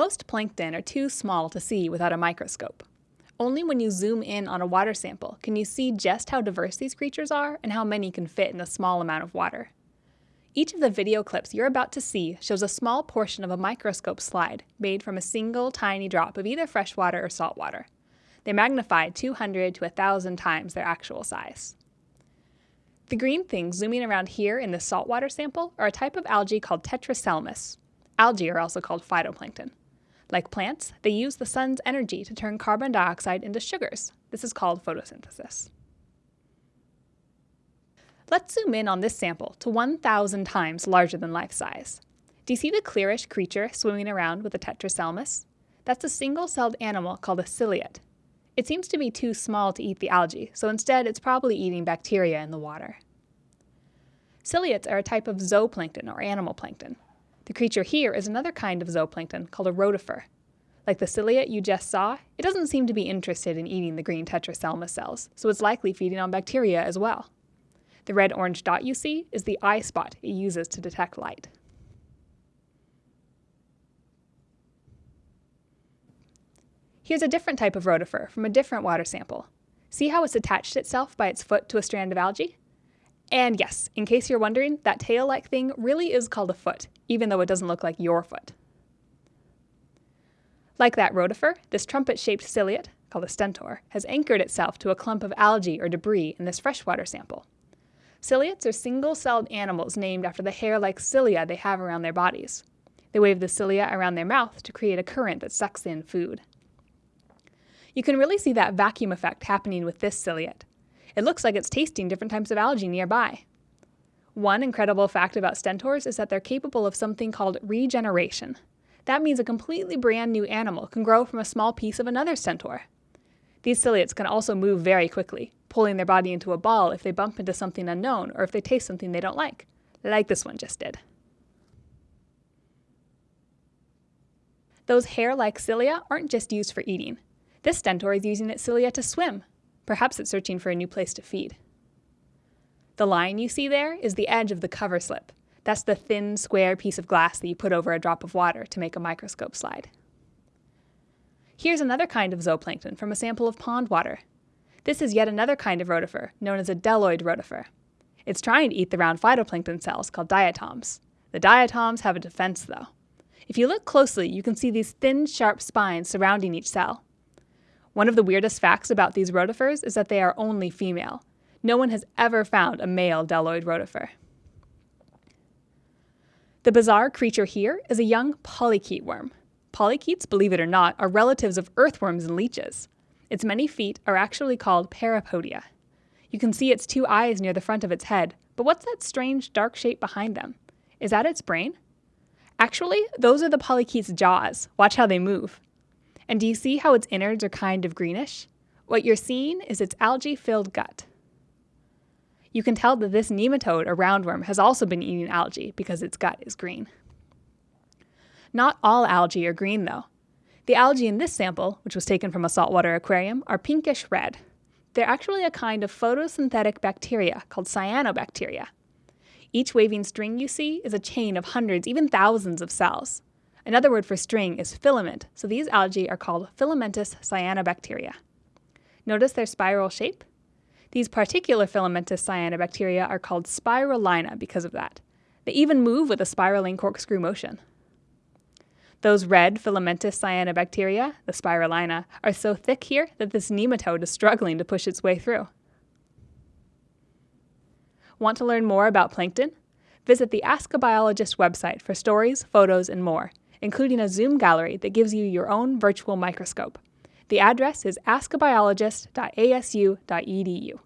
Most plankton are too small to see without a microscope. Only when you zoom in on a water sample can you see just how diverse these creatures are and how many can fit in a small amount of water. Each of the video clips you're about to see shows a small portion of a microscope slide made from a single tiny drop of either freshwater or saltwater. They magnify 200 to 1,000 times their actual size. The green things zooming around here in the saltwater sample are a type of algae called Tetraselmis. Algae are also called phytoplankton. Like plants, they use the sun's energy to turn carbon dioxide into sugars. This is called photosynthesis. Let's zoom in on this sample to 1,000 times larger than life size. Do you see the clearish creature swimming around with a tetraselmis? That's a single-celled animal called a ciliate. It seems to be too small to eat the algae, so instead it's probably eating bacteria in the water. Ciliates are a type of zooplankton or animal plankton. The creature here is another kind of zooplankton called a rotifer. Like the ciliate you just saw, it doesn't seem to be interested in eating the green tetraselmis cells, so it's likely feeding on bacteria as well. The red-orange dot you see is the eye spot it uses to detect light. Here's a different type of rotifer from a different water sample. See how it's attached itself by its foot to a strand of algae? And yes, in case you're wondering, that tail-like thing really is called a foot, even though it doesn't look like your foot. Like that rotifer, this trumpet-shaped ciliate, called a stentor, has anchored itself to a clump of algae or debris in this freshwater sample. Ciliates are single-celled animals named after the hair-like cilia they have around their bodies. They wave the cilia around their mouth to create a current that sucks in food. You can really see that vacuum effect happening with this ciliate. It looks like it's tasting different types of algae nearby. One incredible fact about stentors is that they're capable of something called regeneration. That means a completely brand new animal can grow from a small piece of another stentor. These ciliates can also move very quickly, pulling their body into a ball if they bump into something unknown or if they taste something they don't like, like this one just did. Those hair-like cilia aren't just used for eating. This stentor is using its cilia to swim. Perhaps it's searching for a new place to feed. The line you see there is the edge of the cover slip. That's the thin, square piece of glass that you put over a drop of water to make a microscope slide. Here's another kind of zooplankton from a sample of pond water. This is yet another kind of rotifer, known as a bdelloid rotifer. It's trying to eat the round phytoplankton cells called diatoms. The diatoms have a defense, though. If you look closely, you can see these thin, sharp spines surrounding each cell. One of the weirdest facts about these rotifers is that they are only female. No one has ever found a male bdelloid rotifer. The bizarre creature here is a young polychaete worm. Polychaetes, believe it or not, are relatives of earthworms and leeches. Its many feet are actually called parapodia. You can see its two eyes near the front of its head, but what's that strange dark shape behind them? Is that its brain? Actually, those are the polychaete's jaws. Watch how they move. And do you see how its innards are kind of greenish? What you're seeing is its algae-filled gut. You can tell that this nematode, or roundworm, has also been eating algae because its gut is green. Not all algae are green, though. The algae in this sample, which was taken from a saltwater aquarium, are pinkish red. They're actually a kind of photosynthetic bacteria called cyanobacteria. Each waving string you see is a chain of hundreds, even thousands of cells. Another word for string is filament, so these algae are called filamentous cyanobacteria. Notice their spiral shape? These particular filamentous cyanobacteria are called spirulina because of that. They even move with a spiraling corkscrew motion. Those red filamentous cyanobacteria, the spirulina, are so thick here that this nematode is struggling to push its way through. Want to learn more about plankton? Visit the Ask a Biologist website for stories, photos, and more including a Zoom gallery that gives you your own virtual microscope. The address is askabiologist.asu.edu.